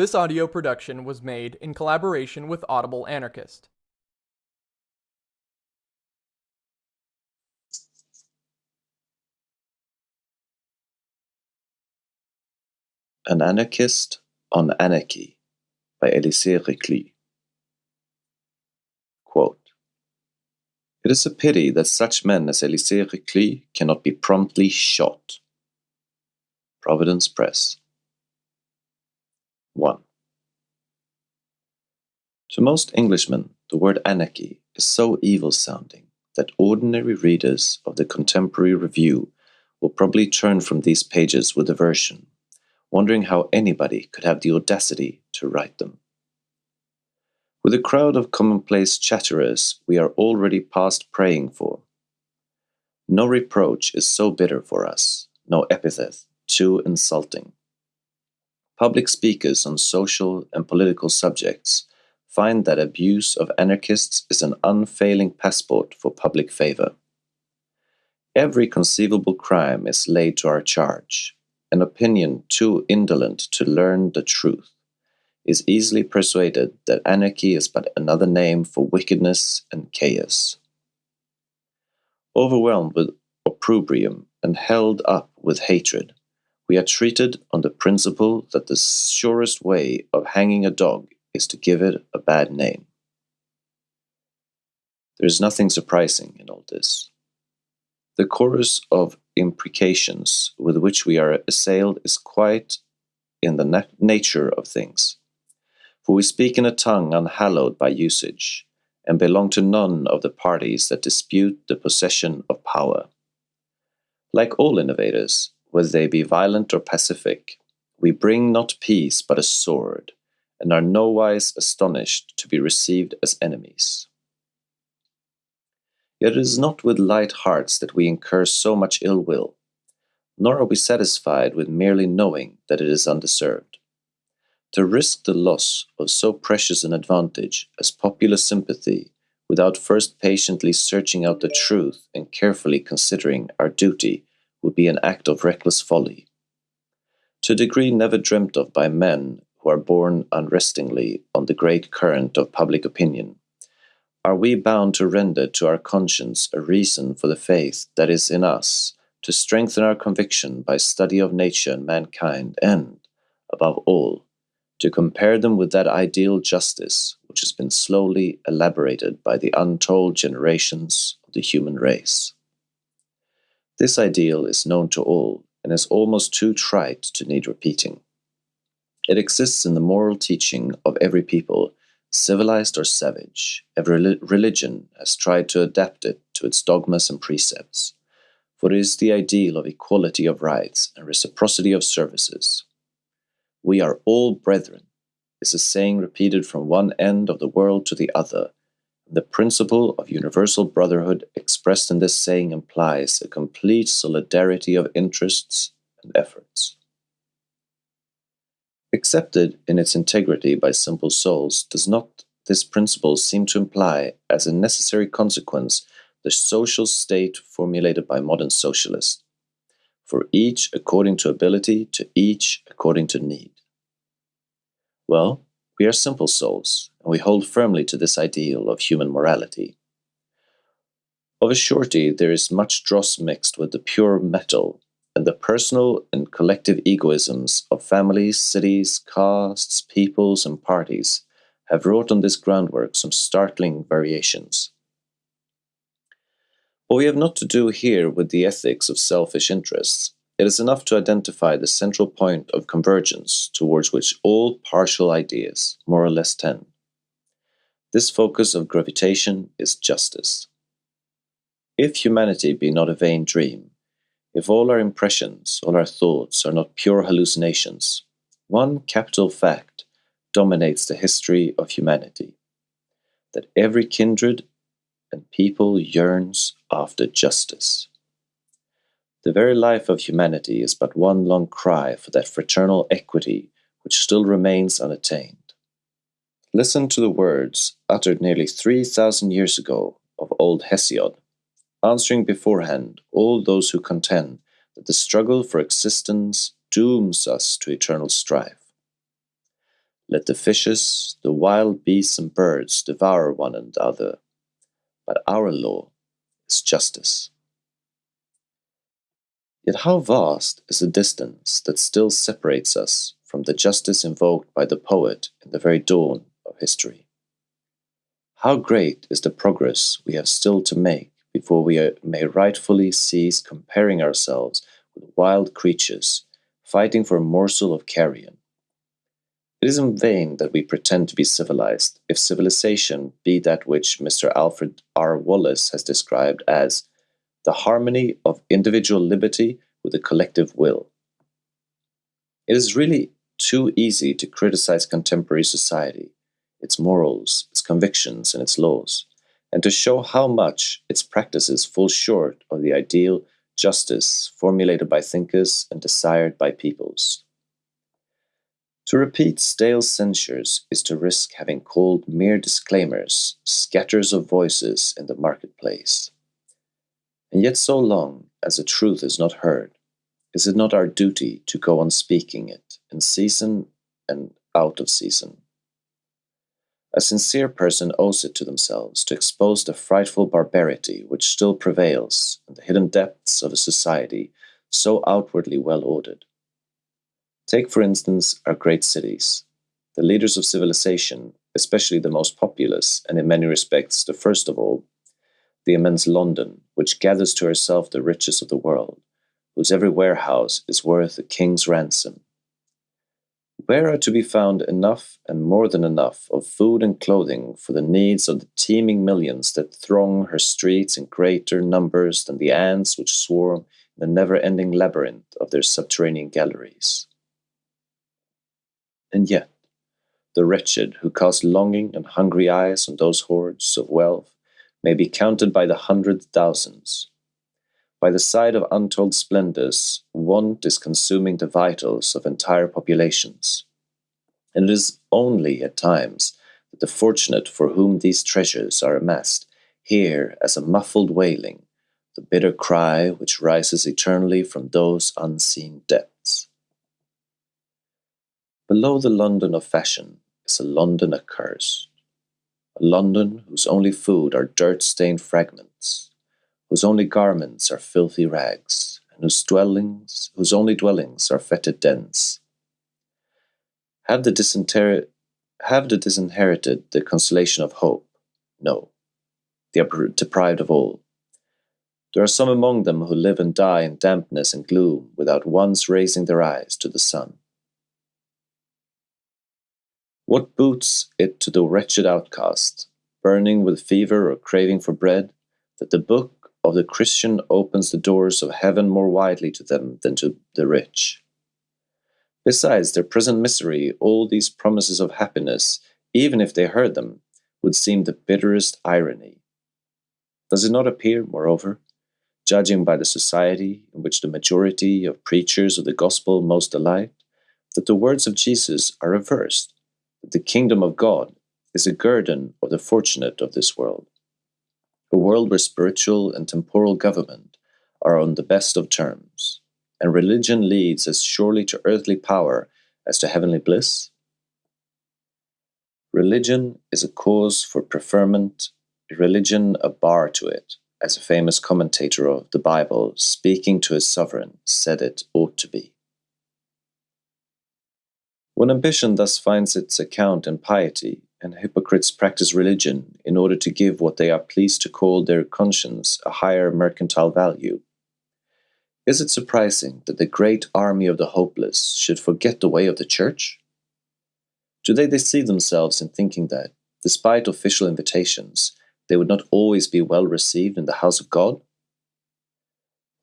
This audio production was made in collaboration with Audible Anarchist. An Anarchist on Anarchy by Elisée Reclus. Quote, It is a pity that such men as Elisée Reclus cannot be promptly shot. Providence Press. 1. To most Englishmen, the word anarchy is so evil sounding that ordinary readers of the Contemporary Review will probably turn from these pages with aversion, wondering how anybody could have the audacity to write them. With a crowd of commonplace chatterers we are already past praying for. No reproach is so bitter for us, no epithet too insulting. Public speakers on social and political subjects find that abuse of anarchists is an unfailing passport for public favor. Every conceivable crime is laid to our charge. An opinion too indolent to learn the truth is easily persuaded that anarchy is but another name for wickedness and chaos. Overwhelmed with opprobrium and held up with hatred, we are treated on the principle that the surest way of hanging a dog is to give it a bad name. There is nothing surprising in all this. The chorus of imprecations with which we are assailed is quite in the na nature of things. For we speak in a tongue unhallowed by usage, and belong to none of the parties that dispute the possession of power. Like all innovators, whether they be violent or pacific, we bring not peace but a sword, and are nowise astonished to be received as enemies. Yet it is not with light hearts that we incur so much ill will, nor are we satisfied with merely knowing that it is undeserved. To risk the loss of so precious an advantage as popular sympathy without first patiently searching out the truth and carefully considering our duty would be an act of reckless folly. To a degree never dreamt of by men who are borne unrestingly on the great current of public opinion, are we bound to render to our conscience a reason for the faith that is in us, to strengthen our conviction by study of nature and mankind, and, above all, to compare them with that ideal justice which has been slowly elaborated by the untold generations of the human race. This ideal is known to all and is almost too trite to need repeating. It exists in the moral teaching of every people, civilized or savage. Every religion has tried to adapt it to its dogmas and precepts, for it is the ideal of equality of rights and reciprocity of services. We are all brethren, is a saying repeated from one end of the world to the other. The principle of universal brotherhood expressed in this saying implies a complete solidarity of interests and efforts. Accepted in its integrity by simple souls, does not this principle seem to imply, as a necessary consequence, the social state formulated by modern socialists, for each according to ability, to each according to need? Well, we are simple souls, and we hold firmly to this ideal of human morality. Of a surety, there is much dross mixed with the pure metal and the personal and collective egoisms of families, cities, castes, peoples, and parties have wrought on this groundwork some startling variations. But we have not to do here with the ethics of selfish interests. It is enough to identify the central point of convergence towards which all partial ideas more or less tend. This focus of gravitation is justice. If humanity be not a vain dream, if all our impressions, all our thoughts are not pure hallucinations, one capital fact dominates the history of humanity that every kindred and people yearns after justice. The very life of humanity is but one long cry for that fraternal equity which still remains unattained. Listen to the words uttered nearly 3,000 years ago of old Hesiod answering beforehand all those who contend that the struggle for existence dooms us to eternal strife. Let the fishes, the wild beasts, and birds devour one another, but our law is justice. Yet how vast is the distance that still separates us from the justice invoked by the poet in the very dawn of history? How great is the progress we have still to make before we may rightfully cease comparing ourselves with wild creatures fighting for a morsel of carrion? It is in vain that we pretend to be civilized if civilization be that which Mr. Alfred R. Wallace has described as the harmony of individual liberty with the collective will. It is really too easy to criticize contemporary society, its morals, its convictions, and its laws, and to show how much its practices fall short of the ideal justice formulated by thinkers and desired by peoples. To repeat stale censures is to risk having called mere disclaimers scatters of voices in the marketplace. And yet, so long as the truth is not heard, is it not our duty to go on speaking it in season and out of season? A sincere person owes it to themselves to expose the frightful barbarity which still prevails in the hidden depths of a society so outwardly well ordered. Take, for instance, our great cities. The leaders of civilization, especially the most populous, and in many respects the first of all, the immense London, which gathers to herself the riches of the world, whose every warehouse is worth a king's ransom, where are to be found enough and more than enough of food and clothing for the needs of the teeming millions that throng her streets in greater numbers than the ants which swarm in the never ending labyrinth of their subterranean galleries? And yet, the wretched who cast longing and hungry eyes on those hoards of wealth may be counted by the hundred thousands. By the side of untold splendors, want is consuming the vitals of entire populations. And it is only at times that the fortunate for whom these treasures are amassed hear as a muffled wailing the bitter cry which rises eternally from those unseen depths. Below the London of fashion is a London accursed, a London whose only food are dirt stained fragments whose only garments are filthy rags, and whose dwellings, whose only dwellings are fetid dens. Have the, have the disinherited the consolation of hope? No. They are deprived of all. There are some among them who live and die in dampness and gloom without once raising their eyes to the sun. What boots it to the wretched outcast, burning with fever or craving for bread, that the book of the Christian opens the doors of heaven more widely to them than to the rich. Besides their present misery, all these promises of happiness, even if they heard them, would seem the bitterest irony. Does it not appear, moreover, judging by the society in which the majority of preachers of the gospel most delight, that the words of Jesus are reversed, that the kingdom of God is a guerdon of the fortunate of this world? A world where spiritual and temporal government are on the best of terms, and religion leads as surely to earthly power as to heavenly bliss? Religion is a cause for preferment, religion a bar to it, as a famous commentator of the Bible, speaking to his sovereign, said it ought to be. When ambition thus finds its account in piety, and hypocrites practice religion in order to give what they are pleased to call their conscience a higher mercantile value. Is it surprising that the great army of the hopeless should forget the way of the church? Do they deceive themselves in thinking that, despite official invitations, they would not always be well received in the house of God?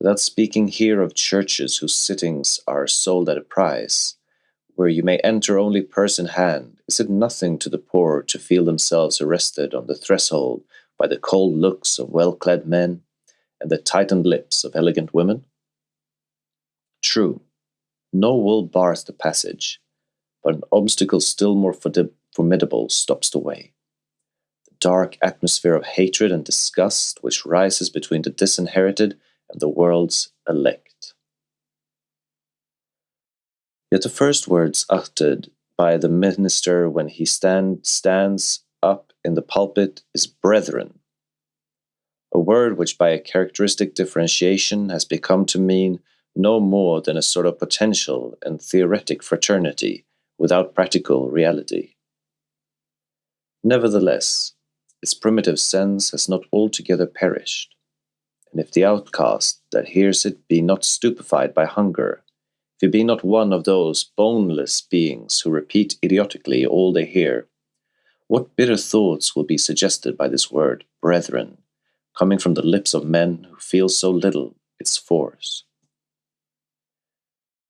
Without speaking here of churches whose sittings are sold at a price, where you may enter only purse in hand, is it nothing to the poor to feel themselves arrested on the threshold by the cold looks of well clad men and the tightened lips of elegant women? True, no wall bars the passage, but an obstacle still more formidable stops the way. The dark atmosphere of hatred and disgust which rises between the disinherited and the world's elect. Yet the first words uttered by the minister when he stand, stands up in the pulpit is brethren, a word which by a characteristic differentiation has become to mean no more than a sort of potential and theoretic fraternity without practical reality. Nevertheless, its primitive sense has not altogether perished, and if the outcast that hears it be not stupefied by hunger, if he be not one of those boneless beings who repeat idiotically all they hear, what bitter thoughts will be suggested by this word, brethren, coming from the lips of men who feel so little its force?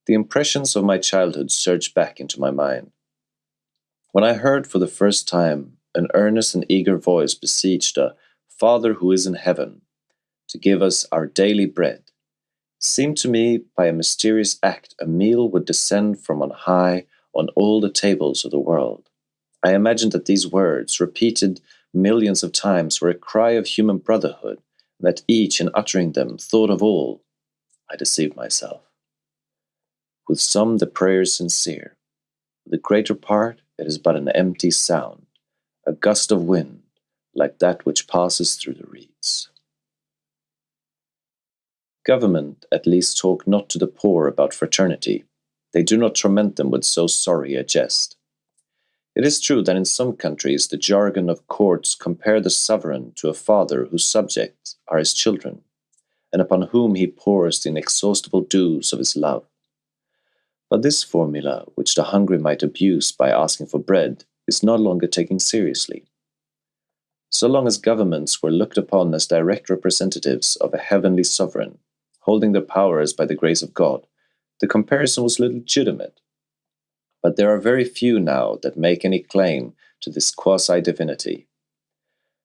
The impressions of my childhood surged back into my mind. When I heard for the first time an earnest and eager voice beseech a Father who is in heaven to give us our daily bread, seemed to me by a mysterious act a meal would descend from on high on all the tables of the world. I imagined that these words, repeated millions of times, were a cry of human brotherhood, and that each, in uttering them, thought of all. I deceived myself. With some the prayer is sincere, with the greater part it is but an empty sound, a gust of wind, like that which passes through the reeds. Government at least talk not to the poor about fraternity. They do not torment them with so sorry a jest. It is true that in some countries the jargon of courts compare the sovereign to a father whose subjects are his children, and upon whom he pours the inexhaustible dews of his love. But this formula, which the hungry might abuse by asking for bread, is no longer taken seriously. So long as governments were looked upon as direct representatives of a heavenly sovereign, holding their powers by the grace of God, the comparison was legitimate. But there are very few now that make any claim to this quasi divinity.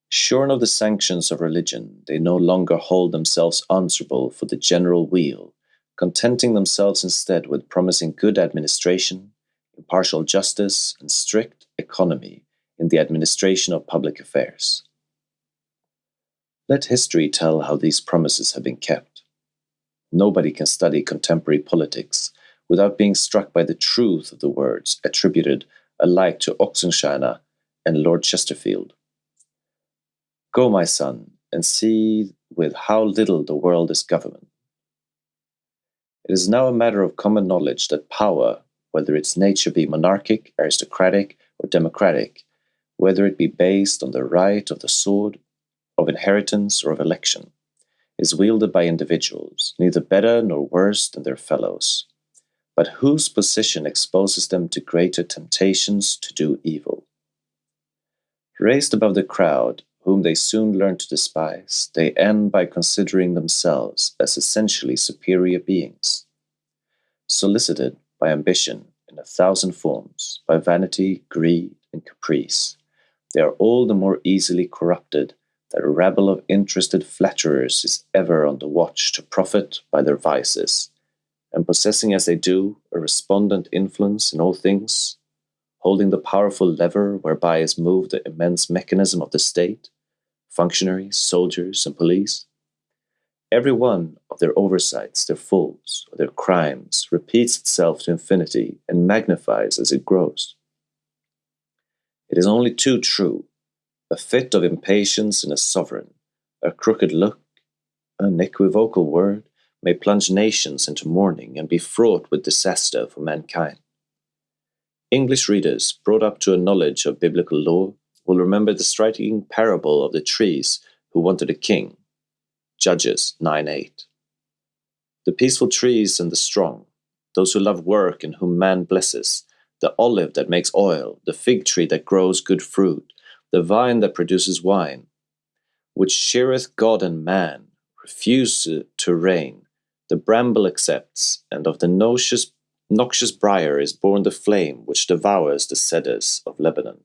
Shorn of the sanctions of religion, they no longer hold themselves answerable for the general weal, contenting themselves instead with promising good administration, impartial justice, and strict economy in the administration of public affairs. Let history tell how these promises have been kept. Nobody can study contemporary politics without being struck by the truth of the words attributed alike to Oxenstierna and Lord Chesterfield. Go, my son, and see with how little the world is governed. It is now a matter of common knowledge that power, whether its nature be monarchic, aristocratic, or democratic, whether it be based on the right of the sword, of inheritance, or of election, is wielded by individuals, neither better nor worse than their fellows, but whose position exposes them to greater temptations to do evil. Raised above the crowd, whom they soon learn to despise, they end by considering themselves as essentially superior beings. Solicited by ambition in a thousand forms, by vanity, greed, and caprice, they are all the more easily corrupted that a rabble of interested flatterers is ever on the watch to profit by their vices, and possessing as they do a respondent influence in all things, holding the powerful lever whereby is moved the immense mechanism of the state, functionaries, soldiers, and police. Every one of their oversights, their faults, or their crimes repeats itself to infinity and magnifies as it grows. It is only too true a fit of impatience in a sovereign, a crooked look, an equivocal word, may plunge nations into mourning and be fraught with disaster for mankind. English readers brought up to a knowledge of biblical law will remember the striking parable of the trees who wanted a king. Judges 9 8. The peaceful trees and the strong, those who love work and whom man blesses, the olive that makes oil, the fig tree that grows good fruit, the vine that produces wine, which sheareth God and man, refuse to reign, the bramble accepts, and of the noxious, noxious briar is born the flame which devours the cedars of Lebanon.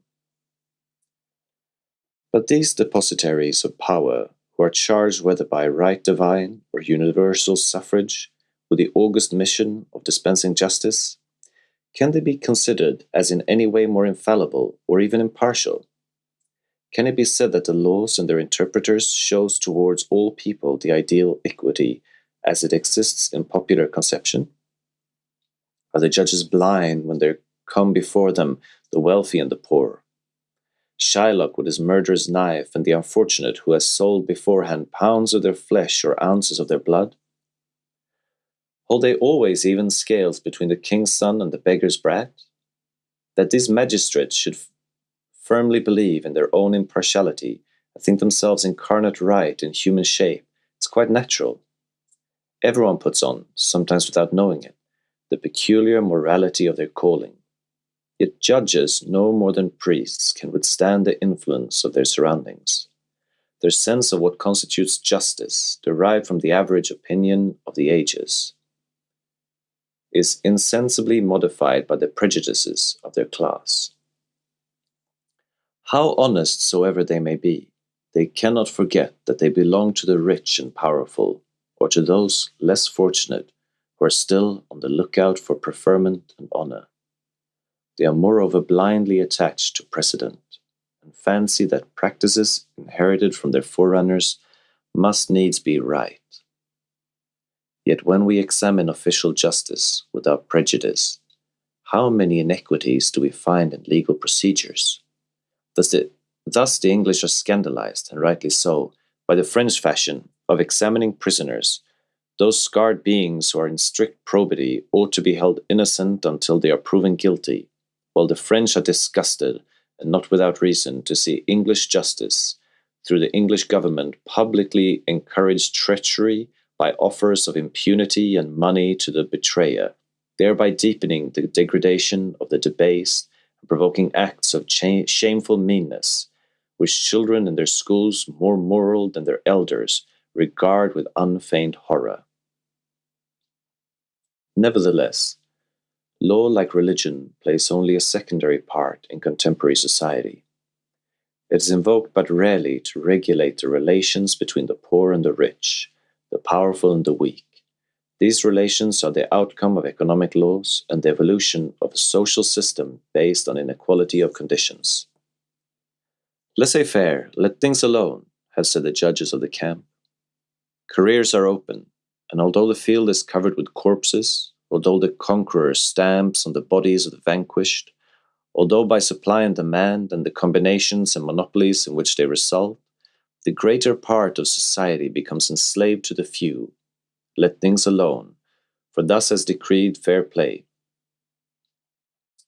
But these depositaries of power, who are charged whether by right divine or universal suffrage with the august mission of dispensing justice, can they be considered as in any way more infallible or even impartial can it be said that the laws and their interpreters shows towards all people the ideal equity as it exists in popular conception? Are the judges blind when their come before them the wealthy and the poor. Shylock with his murderous knife, and the unfortunate who has sold beforehand pounds of their flesh or ounces of their blood? Hold they always even scales between the king's son and the beggar's brat? That these magistrates should firmly believe in their own impartiality and think themselves incarnate right in human shape, it's quite natural. Everyone puts on, sometimes without knowing it, the peculiar morality of their calling. Yet judges, no more than priests, can withstand the influence of their surroundings. Their sense of what constitutes justice, derived from the average opinion of the ages, is insensibly modified by the prejudices of their class. How honest soever they may be, they cannot forget that they belong to the rich and powerful, or to those less fortunate who are still on the lookout for preferment and honor. They are moreover blindly attached to precedent, and fancy that practices inherited from their forerunners must needs be right. Yet when we examine official justice without prejudice, how many inequities do we find in legal procedures? Thus the, thus the English are scandalized, and rightly so, by the French fashion of examining prisoners. Those scarred beings who are in strict probity ought to be held innocent until they are proven guilty, while the French are disgusted, and not without reason, to see English justice, through the English government, publicly encourage treachery by offers of impunity and money to the betrayer, thereby deepening the degradation of the debased provoking acts of shameful meanness, which children in their schools, more moral than their elders, regard with unfeigned horror. Nevertheless, law, like religion, plays only a secondary part in contemporary society. It is invoked but rarely to regulate the relations between the poor and the rich, the powerful and the weak. These relations are the outcome of economic laws and the evolution of a social system based on inequality of conditions. Laissez faire, let things alone, have said the judges of the camp. Careers are open, and although the field is covered with corpses, although the conqueror stamps on the bodies of the vanquished, although by supply and demand and the combinations and monopolies in which they result, the greater part of society becomes enslaved to the few, let things alone, for thus has decreed fair play.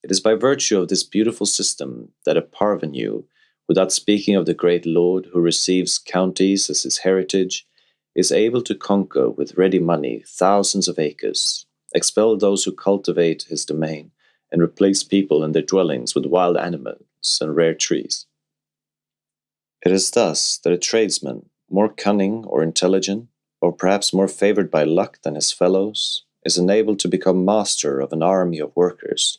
It is by virtue of this beautiful system that a parvenu, without speaking of the great lord who receives counties as his heritage, is able to conquer with ready money thousands of acres, expel those who cultivate his domain, and replace people and their dwellings with wild animals and rare trees. It is thus that a tradesman, more cunning or intelligent, or perhaps more favored by luck than his fellows, is enabled to become master of an army of workers,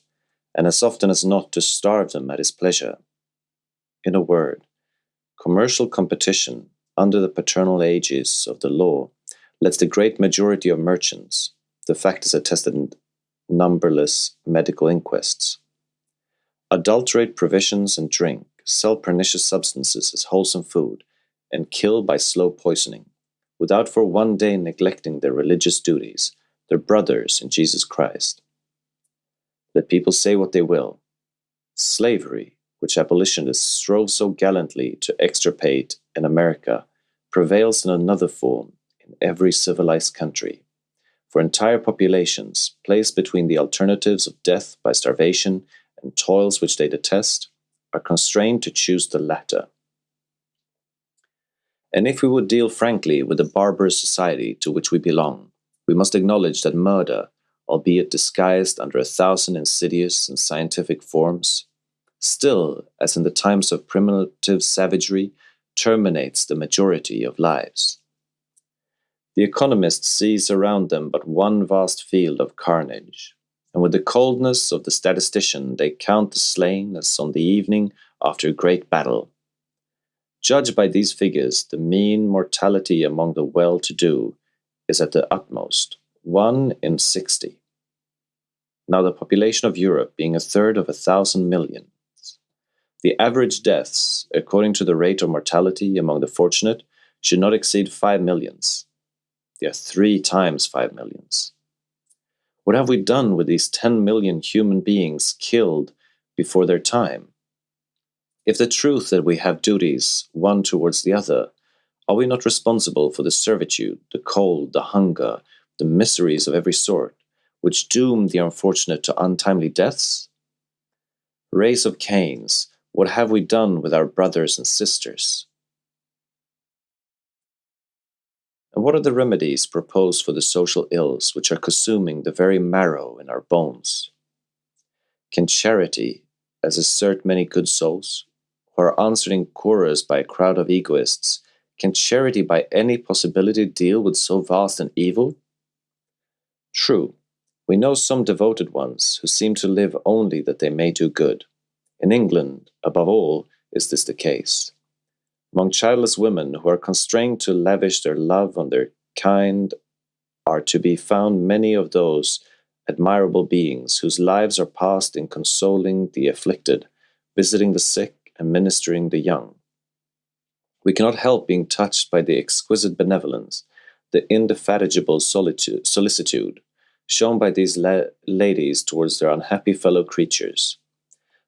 and as often as not to starve them at his pleasure. In a word, commercial competition under the paternal aegis of the law lets the great majority of merchants, the fact is attested in numberless medical inquests, adulterate provisions and drink, sell pernicious substances as wholesome food, and kill by slow poisoning, without for one day neglecting their religious duties, their brothers in Jesus Christ. Let people say what they will. Slavery, which abolitionists strove so gallantly to extirpate in America, prevails in another form in every civilized country. For entire populations, placed between the alternatives of death by starvation and toils which they detest, are constrained to choose the latter. And if we would deal frankly with the barbarous society to which we belong, we must acknowledge that murder, albeit disguised under a thousand insidious and scientific forms, still, as in the times of primitive savagery, terminates the majority of lives. The economist sees around them but one vast field of carnage, and with the coldness of the statistician they count the slain as on the evening after a great battle. Judged by these figures, the mean mortality among the well-to-do is at the utmost one in sixty. Now the population of Europe being a third of a thousand millions, the average deaths, according to the rate of mortality among the fortunate, should not exceed five millions. They are three times five millions. What have we done with these 10 million human beings killed before their time? If the truth that we have duties one towards the other, are we not responsible for the servitude, the cold, the hunger, the miseries of every sort, which doom the unfortunate to untimely deaths? Race of Cains, what have we done with our brothers and sisters? And what are the remedies proposed for the social ills which are consuming the very marrow in our bones? Can charity, as assert many good souls, answered in chorus by a crowd of egoists, can charity by any possibility deal with so vast an evil? True, we know some devoted ones who seem to live only that they may do good. In England, above all, is this the case. Among childless women who are constrained to lavish their love on their kind are to be found many of those admirable beings whose lives are passed in consoling the afflicted, visiting the sick, and ministering the young. We cannot help being touched by the exquisite benevolence, the indefatigable solitude, solicitude shown by these la ladies towards their unhappy fellow creatures.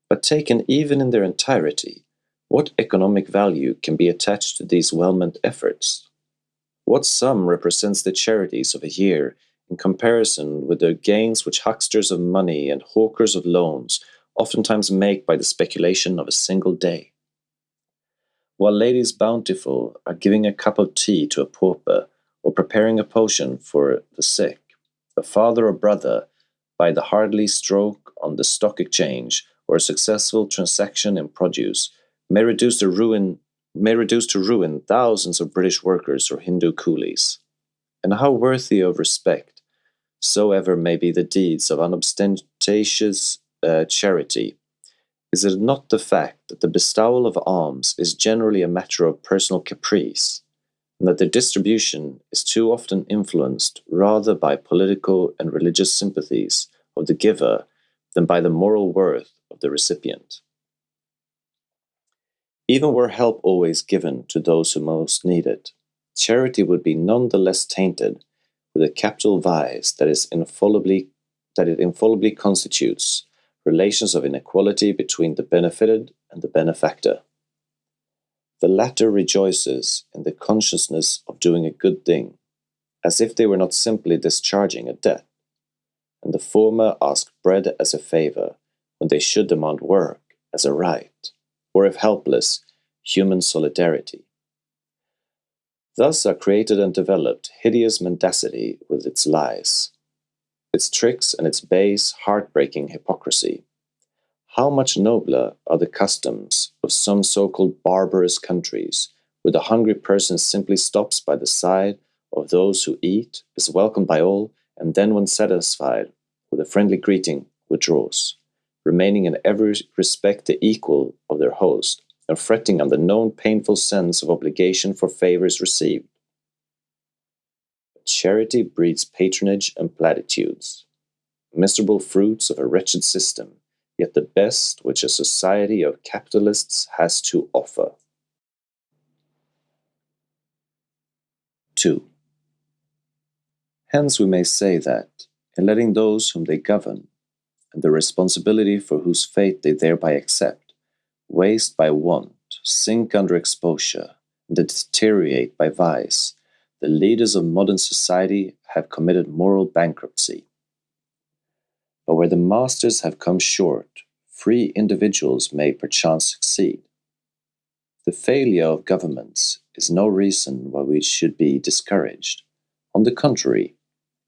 But taken even in their entirety, what economic value can be attached to these well meant efforts? What sum represents the charities of a year in comparison with the gains which hucksters of money and hawkers of loans oftentimes make by the speculation of a single day? While ladies bountiful are giving a cup of tea to a pauper or preparing a potion for the sick, a father or brother, by the hardly stroke on the stock exchange or a successful transaction in produce, may reduce to ruin may reduce to ruin thousands of British workers or Hindu coolies. And how worthy of respect soever may be the deeds of unostentatious uh, charity, is it not the fact that the bestowal of alms is generally a matter of personal caprice, and that their distribution is too often influenced rather by political and religious sympathies of the giver than by the moral worth of the recipient? Even were help always given to those who most need it, charity would be none the less tainted with a capital vice that is infallibly that it infallibly constitutes relations of inequality between the benefited and the benefactor. The latter rejoices in the consciousness of doing a good thing, as if they were not simply discharging a debt, and the former ask bread as a favor when they should demand work as a right or if helpless, human solidarity. Thus are created and developed hideous mendacity with its lies, its tricks and its base, heartbreaking hypocrisy. How much nobler are the customs of some so called barbarous countries, where the hungry person simply stops by the side of those who eat, is welcomed by all, and then, when satisfied with a friendly greeting, withdraws remaining in every respect the equal of their host, and fretting on the known painful sense of obligation for favors received. Charity breeds patronage and platitudes, miserable fruits of a wretched system, yet the best which a society of capitalists has to offer. 2. Hence we may say that, in letting those whom they govern and the responsibility for whose fate they thereby accept, waste by want, sink under exposure, and deteriorate by vice, the leaders of modern society have committed moral bankruptcy. But where the masters have come short, free individuals may perchance succeed. The failure of governments is no reason why we should be discouraged. On the contrary,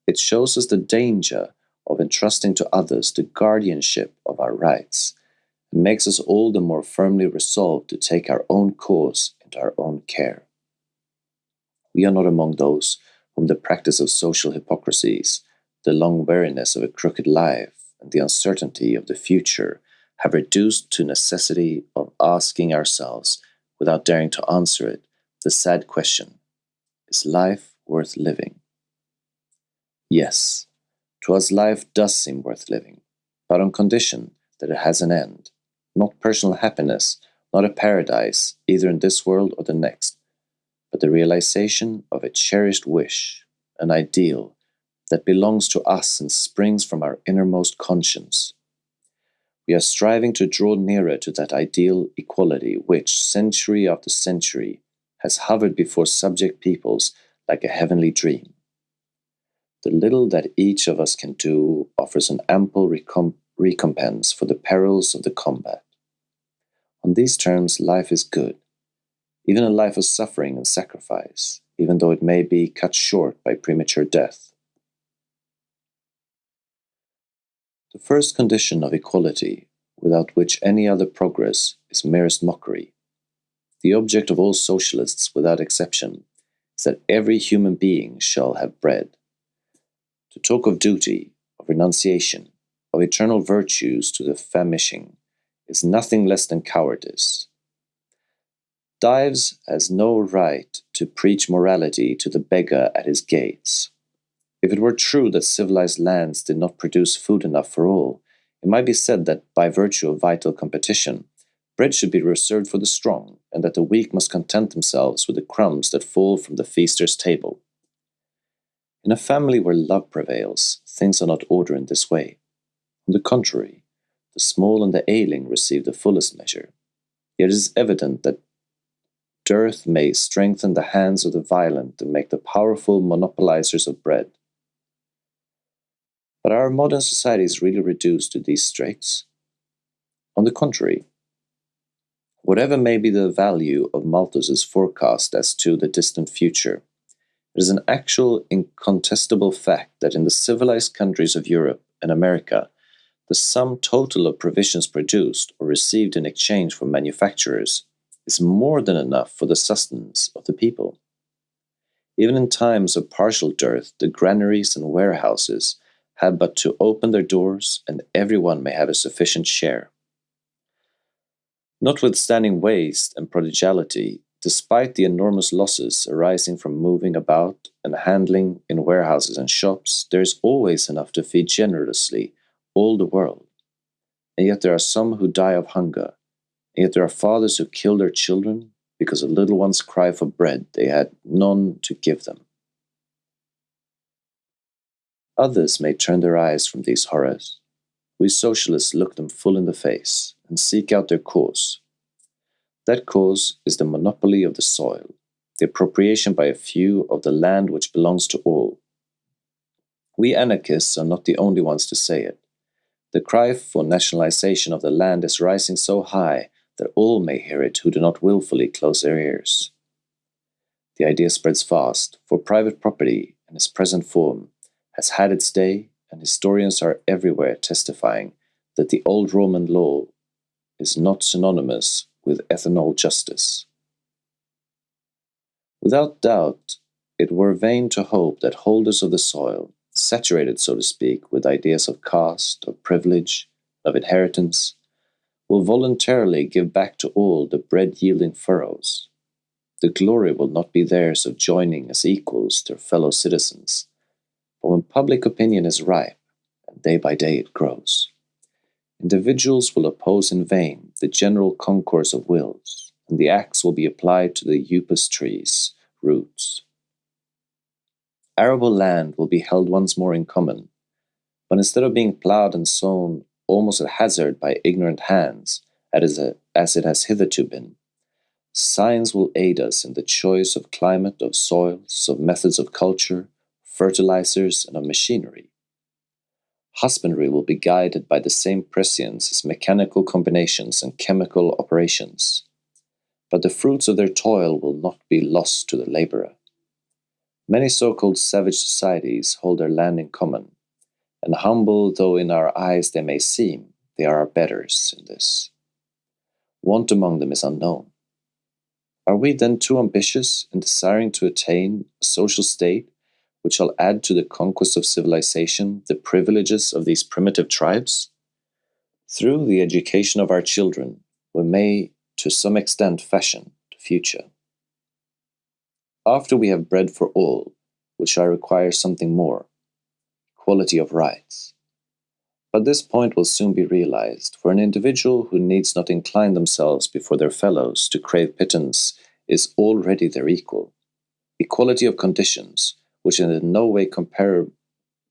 it shows us the danger of entrusting to others the guardianship of our rights and makes us all the more firmly resolved to take our own course into our own care. We are not among those whom the practice of social hypocrisies, the long weariness of a crooked life, and the uncertainty of the future have reduced to necessity of asking ourselves, without daring to answer it, the sad question Is life worth living? Yes, to us, life does seem worth living, but on condition that it has an end, not personal happiness, not a paradise, either in this world or the next, but the realization of a cherished wish, an ideal, that belongs to us and springs from our innermost conscience. We are striving to draw nearer to that ideal equality which, century after century, has hovered before subject peoples like a heavenly dream. The little that each of us can do offers an ample recomp recompense for the perils of the combat. On these terms, life is good, even a life of suffering and sacrifice, even though it may be cut short by premature death. The first condition of equality, without which any other progress is merest mockery, the object of all socialists without exception, is that every human being shall have bread. To talk of duty, of renunciation, of eternal virtues to the famishing is nothing less than cowardice. Dives has no right to preach morality to the beggar at his gates. If it were true that civilized lands did not produce food enough for all, it might be said that by virtue of vital competition, bread should be reserved for the strong, and that the weak must content themselves with the crumbs that fall from the feaster's table. In a family where love prevails, things are not ordered in this way. On the contrary, the small and the ailing receive the fullest measure. Yet it is evident that dearth may strengthen the hands of the violent and make the powerful monopolizers of bread. But our modern society is really reduced to these straits. On the contrary, whatever may be the value of Malthus's forecast as to the distant future, it is an actual, incontestable fact that in the civilized countries of Europe and America, the sum total of provisions produced or received in exchange from manufacturers is more than enough for the sustenance of the people. Even in times of partial dearth, the granaries and warehouses have but to open their doors, and everyone may have a sufficient share. Notwithstanding waste and prodigality, despite the enormous losses arising from moving about and handling in warehouses and shops, there is always enough to feed generously all the world. And yet there are some who die of hunger, and yet there are fathers who kill their children because the little ones cry for bread they had none to give them. Others may turn their eyes from these horrors. We socialists look them full in the face and seek out their cause. That cause is the monopoly of the soil, the appropriation by a few of the land which belongs to all. We anarchists are not the only ones to say it. The cry for nationalization of the land is rising so high that all may hear it who do not wilfully close their ears. The idea spreads fast, for private property, in its present form, has had its day, and historians are everywhere testifying that the old Roman law is not synonymous with ethernal justice. Without doubt, it were vain to hope that holders of the soil, saturated, so to speak, with ideas of caste, of privilege, of inheritance, will voluntarily give back to all the bread yielding furrows. The glory will not be theirs of joining as equals their fellow citizens, but when public opinion is ripe, and day by day it grows, individuals will oppose in vain the general concourse of wills, and the axe will be applied to the upas tree's roots. Arable land will be held once more in common, but instead of being ploughed and sown almost at hazard by ignorant hands, as it has hitherto been. Science will aid us in the choice of climate, of soils, of methods of culture, fertilizers, and of machinery. Husbandry will be guided by the same prescience as mechanical combinations and chemical operations, but the fruits of their toil will not be lost to the laborer. Many so called savage societies hold their land in common, and humble though in our eyes they may seem, they are our betters in this. Want among them is unknown. Are we then too ambitious in desiring to attain a social state which shall add to the conquest of civilization the privileges of these primitive tribes? Through the education of our children, we may to some extent fashion the future. After we have bread for all, we shall require something more equality of rights. But this point will soon be realized, for an individual who needs not incline themselves before their fellows to crave pittance is already their equal. Equality of conditions, which is in no way compar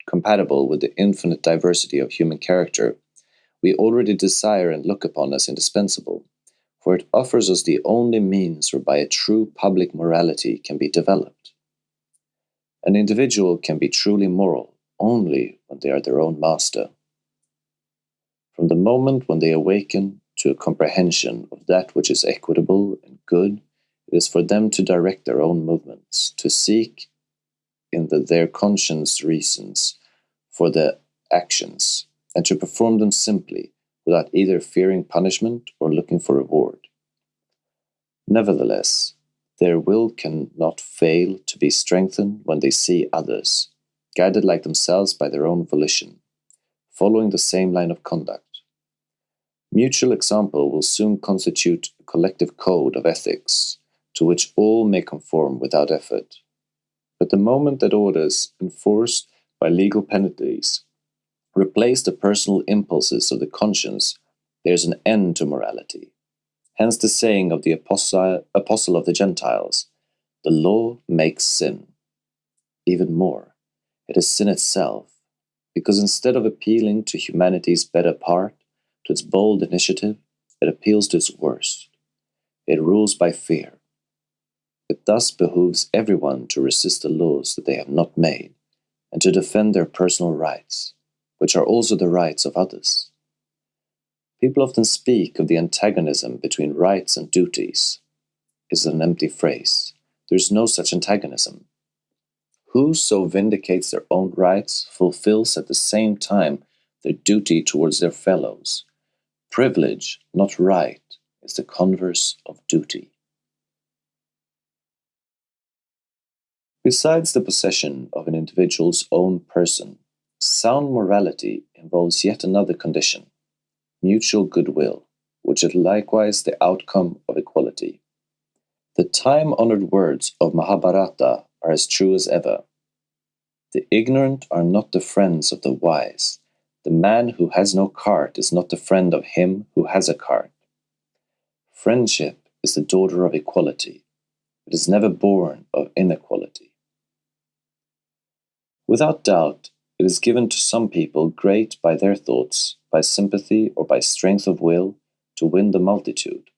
compatible with the infinite diversity of human character, we already desire and look upon as indispensable, for it offers us the only means whereby a true public morality can be developed. An individual can be truly moral only when they are their own master. From the moment when they awaken to a comprehension of that which is equitable and good, it is for them to direct their own movements, to seek in the, their conscience reasons for their actions, and to perform them simply, without either fearing punishment or looking for reward. Nevertheless, their will cannot fail to be strengthened when they see others, guided like themselves by their own volition, following the same line of conduct. Mutual example will soon constitute a collective code of ethics to which all may conform without effort. But the moment that orders, enforced by legal penalties, replace the personal impulses of the conscience, there is an end to morality. Hence the saying of the apostle, apostle of the Gentiles the law makes sin. Even more, it is sin itself, because instead of appealing to humanity's better part, to its bold initiative, it appeals to its worst. It rules by fear. It thus behooves everyone to resist the laws that they have not made, and to defend their personal rights, which are also the rights of others. People often speak of the antagonism between rights and duties. Is an empty phrase. There is no such antagonism. Whoso vindicates their own rights fulfills at the same time their duty towards their fellows. Privilege, not right, is the converse of duty. Besides the possession of an individual's own person, sound morality involves yet another condition mutual goodwill, which is likewise the outcome of equality. The time honored words of Mahabharata are as true as ever. The ignorant are not the friends of the wise. The man who has no cart is not the friend of him who has a cart. Friendship is the daughter of equality. It is never born of inequality. Without doubt, it is given to some people great by their thoughts, by sympathy, or by strength of will to win the multitude.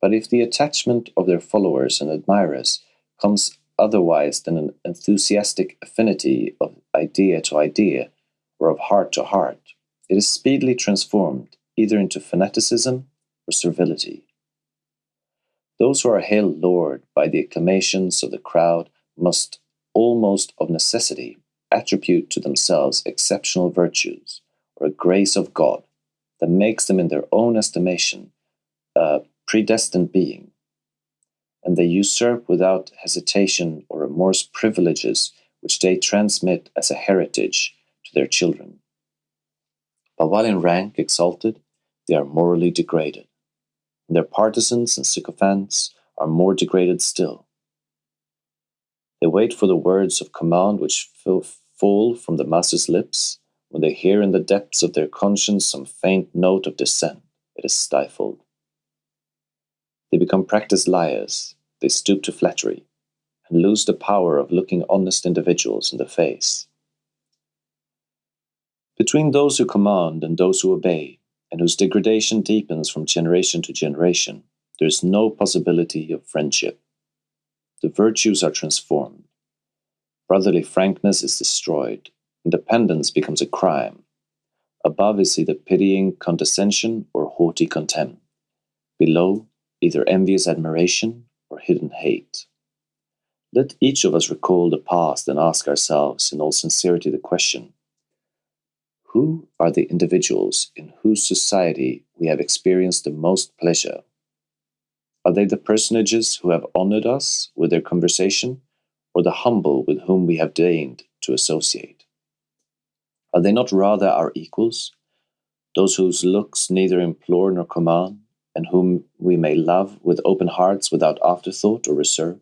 But if the attachment of their followers and admirers comes otherwise than an enthusiastic affinity of idea to idea or of heart to heart, it is speedily transformed either into fanaticism or servility. Those who are hailed Lord by the acclamations of the crowd must almost of necessity attribute to themselves exceptional virtues or a grace of God that makes them, in their own estimation, a predestined being. And they usurp without hesitation or remorse privileges which they transmit as a heritage to their children. But while in rank exalted, they are morally degraded. And their partisans and sycophants are more degraded still. They wait for the words of command which fall from the master's lips. When they hear in the depths of their conscience some faint note of dissent, it is stifled. They become practiced liars, they stoop to flattery, and lose the power of looking honest individuals in the face. Between those who command and those who obey, and whose degradation deepens from generation to generation, there is no possibility of friendship. The virtues are transformed. Brotherly frankness is destroyed. Independence becomes a crime. Above is either pitying condescension or haughty contempt. Below, either envious admiration or hidden hate. Let each of us recall the past and ask ourselves in all sincerity the question Who are the individuals in whose society we have experienced the most pleasure? Are they the personages who have honored us with their conversation, or the humble with whom we have deigned to associate? Are they not rather our equals, those whose looks neither implore nor command, and whom we may love with open hearts without afterthought or reserve?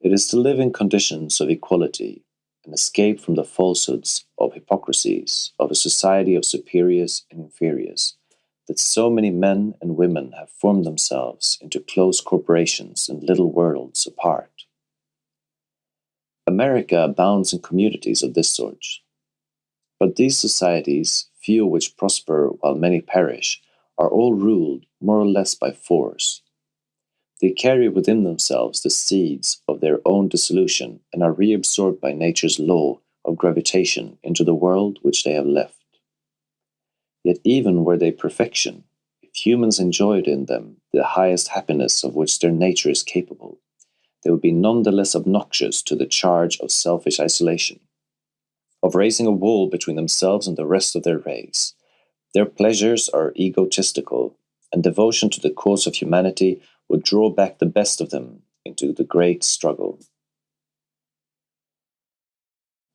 It is to live in conditions of equality and escape from the falsehoods of hypocrisies of a society of superiors and inferiors that so many men and women have formed themselves into close corporations and little worlds apart. America abounds in communities of this sort. But these societies, few which prosper while many perish, are all ruled more or less by force. They carry within themselves the seeds of their own dissolution and are reabsorbed by nature's law of gravitation into the world which they have left. Yet, even were they perfection, if humans enjoyed in them the highest happiness of which their nature is capable, they would be none the less obnoxious to the charge of selfish isolation, of raising a wall between themselves and the rest of their race. Their pleasures are egotistical, and devotion to the cause of humanity would draw back the best of them into the great struggle.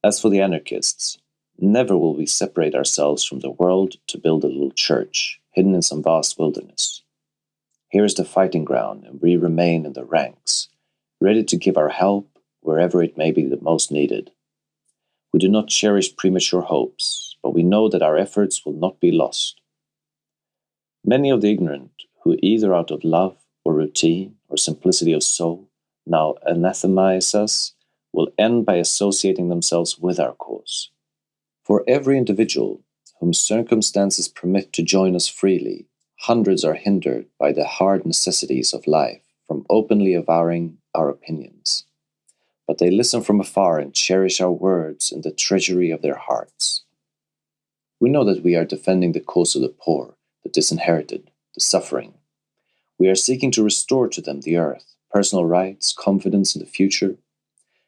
As for the anarchists, never will we separate ourselves from the world to build a little church hidden in some vast wilderness. Here is the fighting ground, and we remain in the ranks, ready to give our help wherever it may be the most needed. We do not cherish premature hopes, but we know that our efforts will not be lost. Many of the ignorant, who either out of love or routine or simplicity of soul now anathemize us, will end by associating themselves with our cause. For every individual whom circumstances permit to join us freely, hundreds are hindered by the hard necessities of life from openly avowing our opinions. But they listen from afar and cherish our words in the treasury of their hearts. We know that we are defending the cause of the poor, the disinherited, the suffering. We are seeking to restore to them the earth, personal rights, confidence in the future.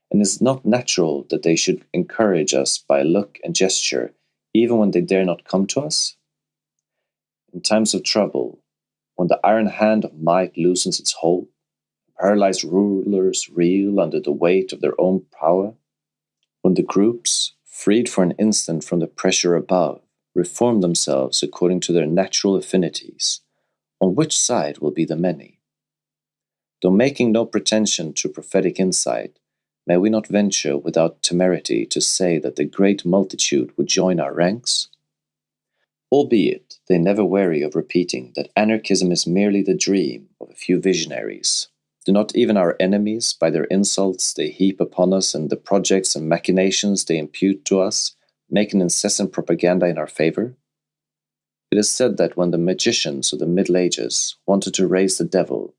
And it is not natural that they should encourage us by look and gesture, even when they dare not come to us? In times of trouble, when the iron hand of might loosens its hold, paralyzed rulers reel under the weight of their own power, when the groups, freed for an instant from the pressure above, reform themselves according to their natural affinities, on which side will be the many? Though making no pretension to prophetic insight, may we not venture without temerity to say that the great multitude would join our ranks? Albeit they never weary of repeating that anarchism is merely the dream of a few visionaries do not even our enemies, by their insults they heap upon us and the projects and machinations they impute to us, make an incessant propaganda in our favor? It is said that when the magicians of the Middle Ages wanted to raise the devil,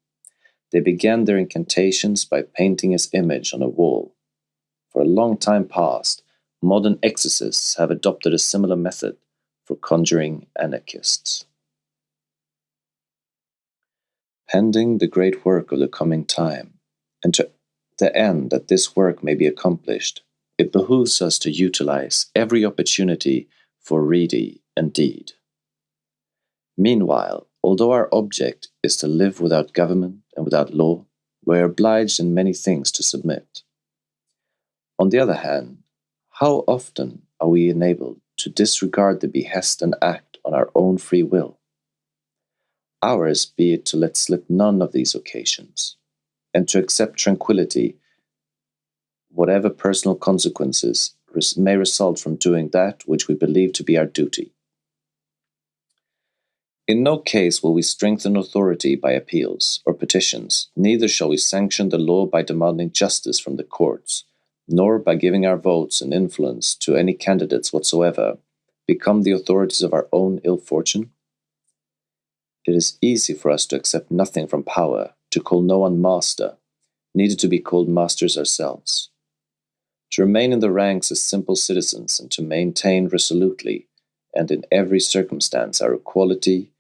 they began their incantations by painting his image on a wall. For a long time past, modern exorcists have adopted a similar method for conjuring anarchists. Pending the great work of the coming time, and to the end that this work may be accomplished, it behooves us to utilize every opportunity for ready and deed. Meanwhile, although our object is to live without government and without law, we are obliged in many things to submit. On the other hand, how often are we enabled to disregard the behest and act on our own free will? Ours be it to let slip none of these occasions, and to accept tranquillity, whatever personal consequences may result from doing that which we believe to be our duty. In no case will we strengthen authority by appeals or petitions, neither shall we sanction the law by demanding justice from the courts, nor by giving our votes and influence to any candidates whatsoever, become the authorities of our own ill fortune. It is easy for us to accept nothing from power, to call no one master, neither to be called masters ourselves. To remain in the ranks as simple citizens and to maintain resolutely and in every circumstance our equality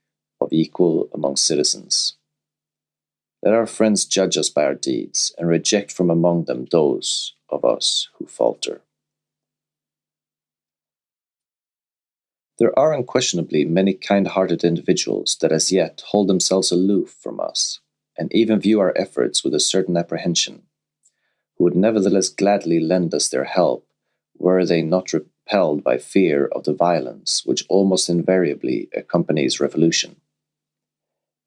of equal among citizens. Let our friends judge us by our deeds and reject from among them those of us who falter. There are unquestionably many kind hearted individuals that as yet hold themselves aloof from us, and even view our efforts with a certain apprehension, who would nevertheless gladly lend us their help were they not repelled by fear of the violence which almost invariably accompanies revolution.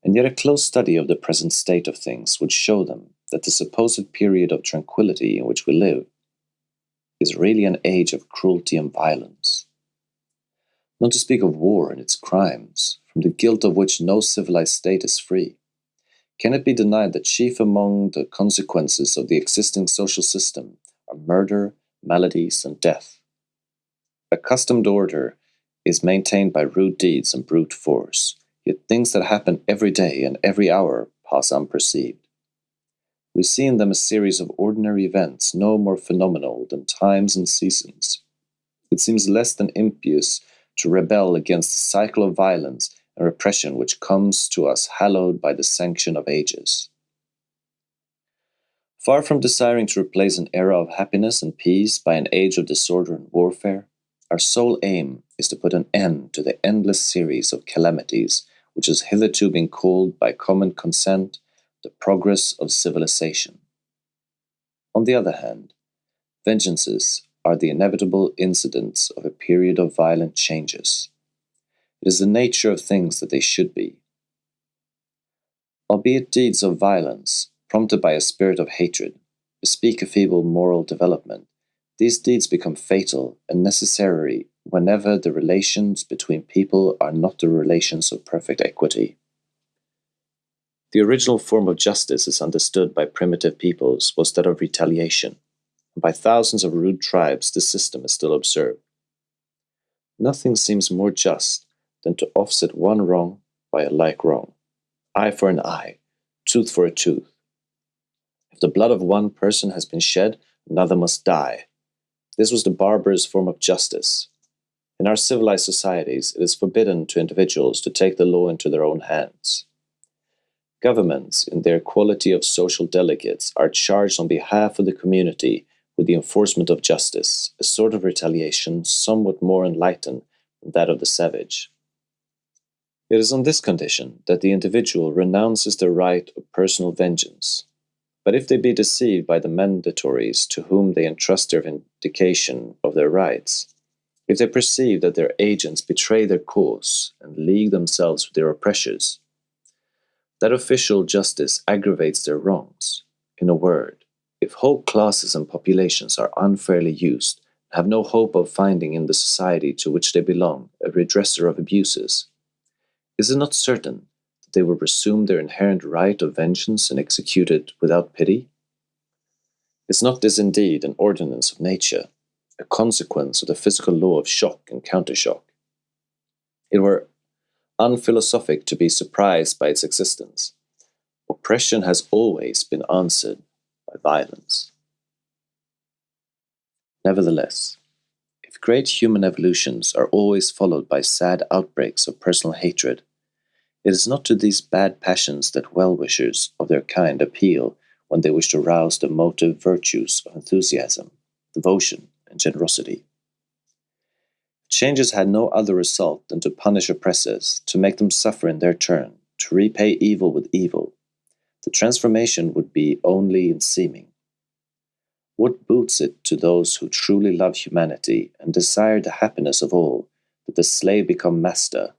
And yet a close study of the present state of things would show them that the supposed period of tranquillity in which we live is really an age of cruelty and violence not to speak of war and its crimes, from the guilt of which no civilized state is free. Can it be denied that chief among the consequences of the existing social system are murder, maladies, and death. Accustomed order is maintained by rude deeds and brute force, yet things that happen every day and every hour pass unperceived. We see in them a series of ordinary events no more phenomenal than times and seasons. It seems less than impious to rebel against the cycle of violence and repression which comes to us hallowed by the sanction of ages. Far from desiring to replace an era of happiness and peace by an age of disorder and warfare, our sole aim is to put an end to the endless series of calamities which has hitherto been called by common consent the progress of civilization. On the other hand, vengeances are the inevitable incidents of a period of violent changes. It is the nature of things that they should be. Albeit deeds of violence, prompted by a spirit of hatred, bespeak a feeble moral development, these deeds become fatal and necessary whenever the relations between people are not the relations of perfect equity. The original form of justice as understood by primitive peoples was that of retaliation, and by thousands of rude tribes this system is still observed. Nothing seems more just than to offset one wrong by a like wrong. Eye for an eye, tooth for a tooth. If the blood of one person has been shed, another must die. This was the barbarous form of justice. In our civilized societies, it is forbidden to individuals to take the law into their own hands. Governments, in their quality of social delegates, are charged on behalf of the community with the enforcement of justice, a sort of retaliation somewhat more enlightened than that of the savage. It is on this condition that the individual renounces the right of personal vengeance. But if they be deceived by the mandatories to whom they entrust their vindication of their rights, if they perceive that their agents betray their cause and league themselves with their oppressors, that official justice aggravates their wrongs. In a word, if whole classes and populations are unfairly used, have no hope of finding in the society to which they belong a redresser of abuses, is it not certain that they will resume their inherent right of vengeance and execute it without pity? Is not this indeed an ordinance of nature, a consequence of the physical law of shock and countershock? It were unphilosophic to be surprised by its existence. Oppression has always been answered by violence. Nevertheless, if great human evolutions are always followed by sad outbreaks of personal hatred, it is not to these bad passions that well wishers of their kind appeal when they wish to rouse the motive virtues of enthusiasm, devotion, and generosity. Changes had no other result than to punish oppressors, to make them suffer in their turn, to repay evil with evil. The transformation would be only in seeming. What boots it to those who truly love humanity and desire the happiness of all that the slave become master,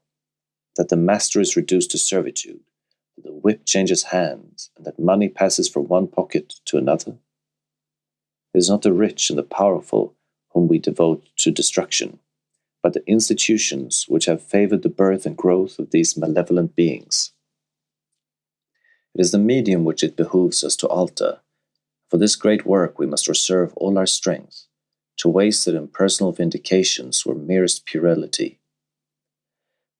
that the master is reduced to servitude, that the whip changes hands, and that money passes from one pocket to another? It is not the rich and the powerful whom we devote to destruction, but the institutions which have favored the birth and growth of these malevolent beings. It is the medium which it behooves us to alter. For this great work we must reserve all our strength. To waste it in personal vindications were merest puerility.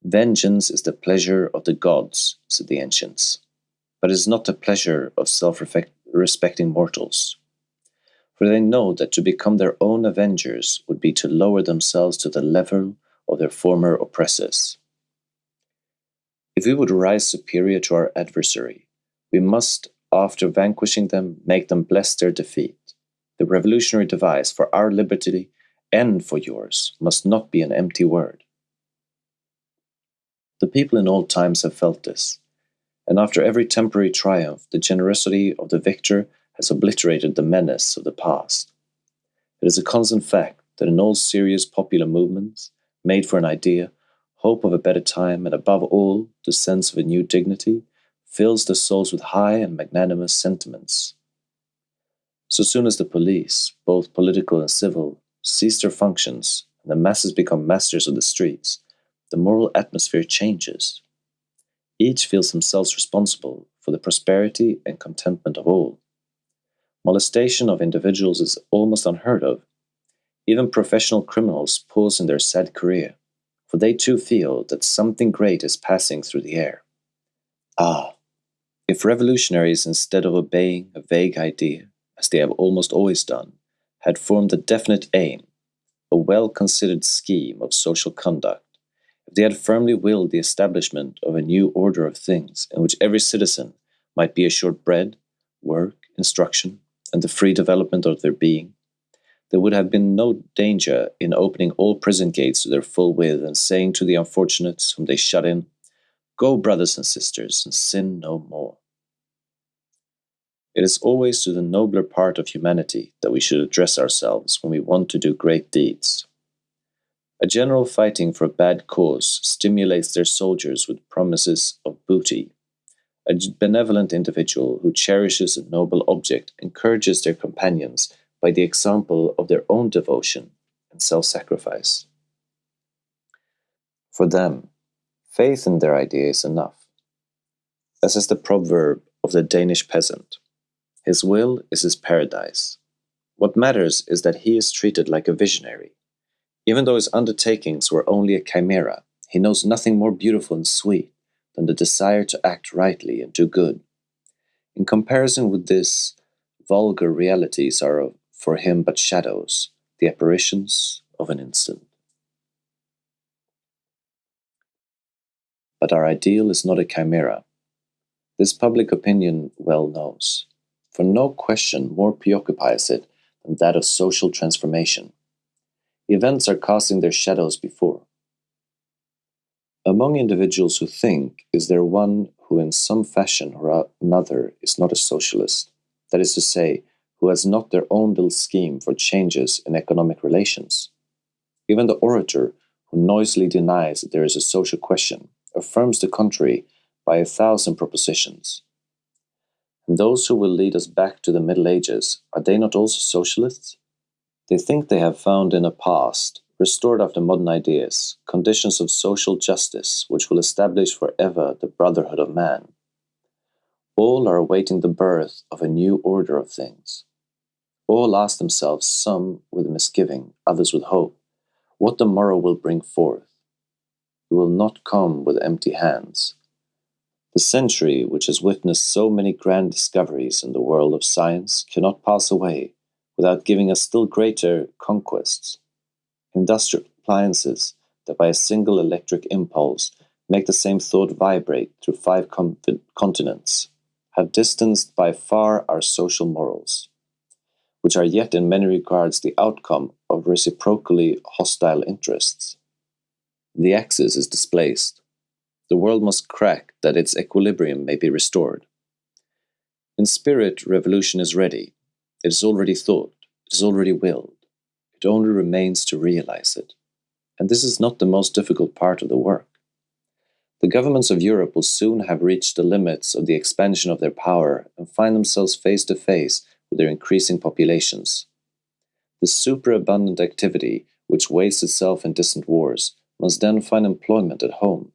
Vengeance is the pleasure of the gods, said the ancients, but it is not the pleasure of self respecting mortals for they know that to become their own avengers would be to lower themselves to the level of their former oppressors. If we would rise superior to our adversary, we must, after vanquishing them, make them bless their defeat. The revolutionary device for our liberty and for yours must not be an empty word. The people in old times have felt this, and after every temporary triumph, the generosity of the victor has obliterated the menace of the past. It is a constant fact that in all serious popular movements, made for an idea, hope of a better time, and above all, the sense of a new dignity, fills the souls with high and magnanimous sentiments. So soon as the police, both political and civil, cease their functions and the masses become masters of the streets, the moral atmosphere changes. Each feels themselves responsible for the prosperity and contentment of all. Molestation of individuals is almost unheard of. Even professional criminals pause in their sad career, for they too feel that something great is passing through the air. Ah, if revolutionaries, instead of obeying a vague idea, as they have almost always done, had formed a definite aim, a well considered scheme of social conduct, if they had firmly willed the establishment of a new order of things in which every citizen might be assured bread, work, instruction, and the free development of their being, there would have been no danger in opening all prison gates to their full width and saying to the unfortunates whom they shut in, Go, brothers and sisters, and sin no more. It is always to the nobler part of humanity that we should address ourselves when we want to do great deeds. A general fighting for a bad cause stimulates their soldiers with promises of booty. A benevolent individual who cherishes a noble object encourages their companions by the example of their own devotion and self sacrifice. For them, faith in their idea is enough. As is the proverb of the Danish peasant his will is his paradise. What matters is that he is treated like a visionary. Even though his undertakings were only a chimera, he knows nothing more beautiful and sweet than the desire to act rightly and do good. In comparison with this, vulgar realities are for him but shadows, the apparitions of an instant. But our ideal is not a chimera. This public opinion well knows for no question more preoccupies it than that of social transformation. Events are casting their shadows before. Among individuals who think, is there one who, in some fashion or another, is not a socialist? That is to say, who has not their own little scheme for changes in economic relations? Even the orator, who noisily denies that there is a social question, affirms the contrary by a thousand propositions. And those who will lead us back to the Middle Ages, are they not also socialists? They think they have found in a past, restored after modern ideas, conditions of social justice which will establish forever the brotherhood of man. All are awaiting the birth of a new order of things. All ask themselves, some with misgiving, others with hope, what the morrow will bring forth. It will not come with empty hands, the century, which has witnessed so many grand discoveries in the world of science, cannot pass away without giving us still greater conquests. Industrial appliances that by a single electric impulse make the same thought vibrate through five continents have distanced by far our social morals, which are yet in many regards the outcome of reciprocally hostile interests. The axis is displaced the world must crack that its equilibrium may be restored. In spirit, revolution is ready. It is already thought. It is already willed. It only remains to realize it. And this is not the most difficult part of the work. The governments of Europe will soon have reached the limits of the expansion of their power and find themselves face to face with their increasing populations. The superabundant activity, which wastes itself in distant wars, must then find employment at home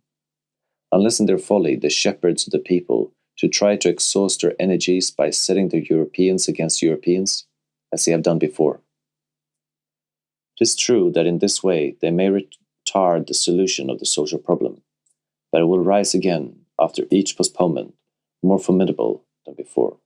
unless in their folly the shepherds of the people should try to exhaust their energies by setting the Europeans against Europeans, as they have done before. It is true that in this way they may retard the solution of the social problem, but it will rise again after each postponement, more formidable than before.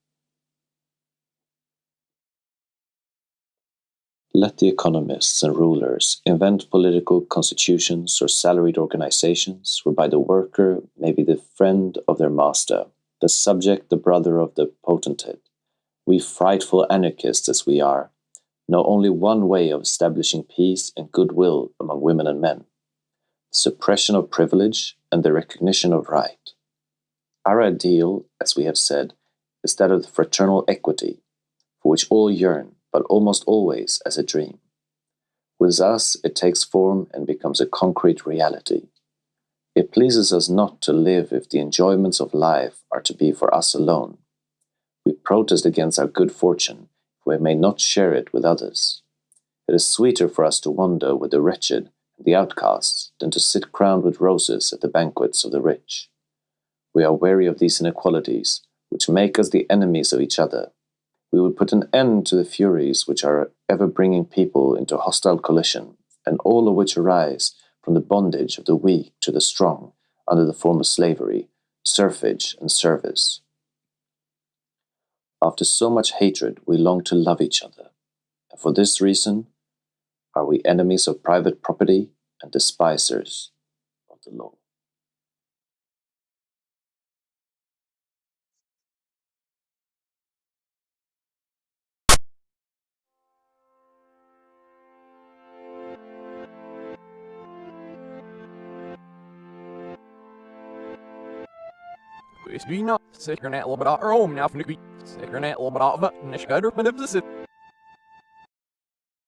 Let the economists and rulers invent political constitutions or salaried organizations whereby the worker may be the friend of their master, the subject the brother of the potentate. We frightful anarchists as we are, know only one way of establishing peace and goodwill among women and men suppression of privilege and the recognition of right. Our ideal, as we have said, is that of fraternal equity, for which all yearn but almost always as a dream. With us, it takes form and becomes a concrete reality. It pleases us not to live if the enjoyments of life are to be for us alone. We protest against our good fortune if we may not share it with others. It is sweeter for us to wander with the wretched and the outcasts than to sit crowned with roses at the banquets of the rich. We are weary of these inequalities, which make us the enemies of each other we would put an end to the furies which are ever bringing people into hostile collision, and all of which arise from the bondage of the weak to the strong under the form of slavery, serfage, and service. After so much hatred, we long to love each other, and for this reason are we enemies of private property and despisers of the law. Hvis vi nå sikrer ned lobbat av Rom, now for nu vi sikrer ned lobbat av Nishgader, men det er